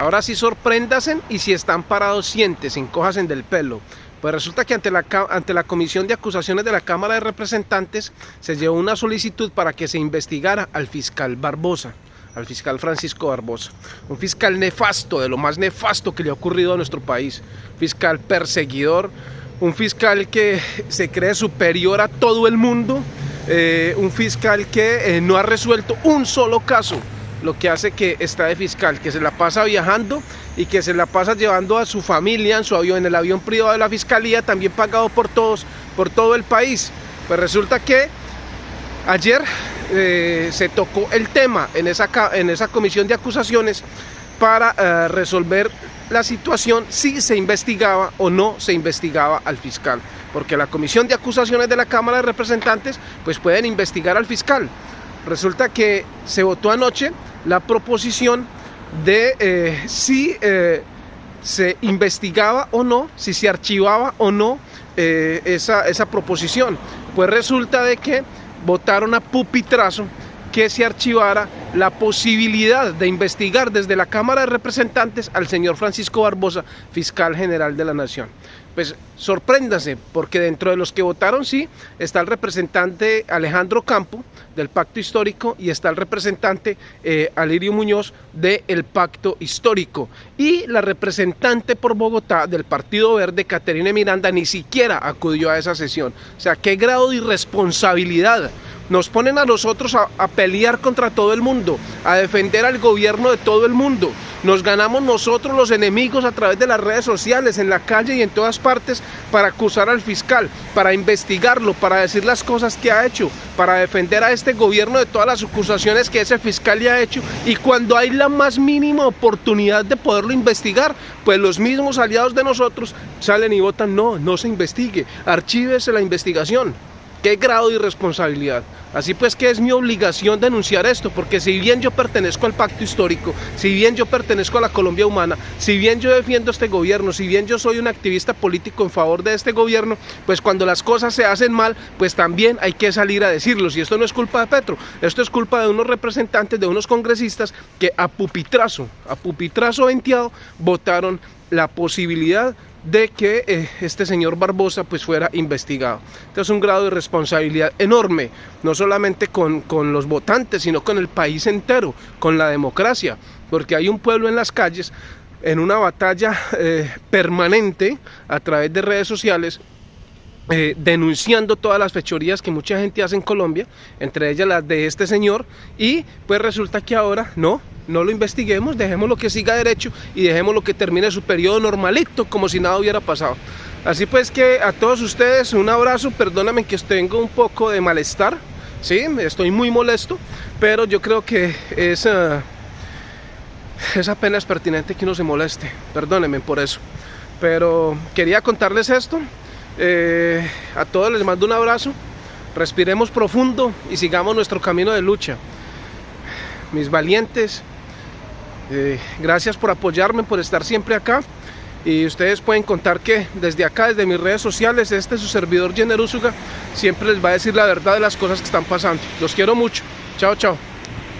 Ahora sí sorpréndase y si están parados siéntese, encojasen del pelo. Pues resulta que ante la, ante la Comisión de Acusaciones de la Cámara de Representantes se llevó una solicitud para que se investigara al fiscal Barbosa, al fiscal Francisco Barbosa. Un fiscal nefasto, de lo más nefasto que le ha ocurrido a nuestro país. Fiscal perseguidor, un fiscal que se cree superior a todo el mundo, eh, un fiscal que eh, no ha resuelto un solo caso lo que hace que está de fiscal, que se la pasa viajando y que se la pasa llevando a su familia en su avión, en el avión privado de la fiscalía, también pagado por todos, por todo el país. Pues resulta que ayer eh, se tocó el tema en esa, en esa comisión de acusaciones para eh, resolver la situación si se investigaba o no se investigaba al fiscal. Porque la comisión de acusaciones de la Cámara de Representantes pues pueden investigar al fiscal. Resulta que se votó anoche la proposición de eh, si eh, se investigaba o no, si se archivaba o no eh, esa, esa proposición. Pues resulta de que votaron a pupitrazo que se archivara la posibilidad de investigar desde la Cámara de Representantes al señor Francisco Barbosa, fiscal general de la Nación. Pues sorpréndase, porque dentro de los que votaron sí está el representante Alejandro Campo del Pacto Histórico y está el representante eh, Alirio Muñoz del Pacto Histórico y la representante por Bogotá del Partido Verde, Caterina Miranda, ni siquiera acudió a esa sesión. O sea, qué grado de irresponsabilidad nos ponen a nosotros a, pelear contra todo el mundo, a defender al gobierno de todo el mundo. Nos ganamos nosotros los enemigos a través de las redes sociales, en la calle y en todas partes para acusar al fiscal, para investigarlo, para decir las cosas que ha hecho, para defender a este gobierno de todas las acusaciones que ese fiscal le ha hecho. Y cuando hay la más mínima oportunidad de poderlo investigar, pues los mismos aliados de nosotros salen y votan, no, no se investigue, archívese la investigación. ¿Qué grado de irresponsabilidad? Así pues que es mi obligación denunciar esto, porque si bien yo pertenezco al pacto histórico, si bien yo pertenezco a la Colombia humana, si bien yo defiendo este gobierno, si bien yo soy un activista político en favor de este gobierno, pues cuando las cosas se hacen mal, pues también hay que salir a decirlo. Y esto no es culpa de Petro, esto es culpa de unos representantes, de unos congresistas que a pupitrazo, a pupitrazo venteado, votaron la posibilidad de que eh, este señor Barbosa pues fuera investigado. Entonces un grado de responsabilidad enorme, no solamente con, los votantes, sino con el país entero, con la democracia, porque hay un pueblo en las calles en una batalla eh, permanente a través de redes sociales eh, denunciando todas las fechorías que mucha gente hace en Colombia, entre ellas las de este señor, y pues resulta que ahora no, no lo investiguemos, dejemos lo que siga derecho y dejemos lo que termine su periodo normalito, como si nada hubiera pasado. Así pues que a todos ustedes un abrazo, perdóname que tengo un poco de malestar, sí, estoy muy molesto, pero yo creo que es, uh, es apenas pertinente que uno se moleste, perdónenme por eso. Pero quería contarles esto, eh, a todos les mando un abrazo, respiremos profundo y sigamos nuestro camino de lucha. Mis valientes, eh, gracias por apoyarme, por estar siempre acá. Y ustedes pueden contar que desde acá, desde mis redes sociales, este su servidor Generúsuga siempre les va a decir la verdad de las cosas que están pasando. Los quiero mucho. Chao, chao.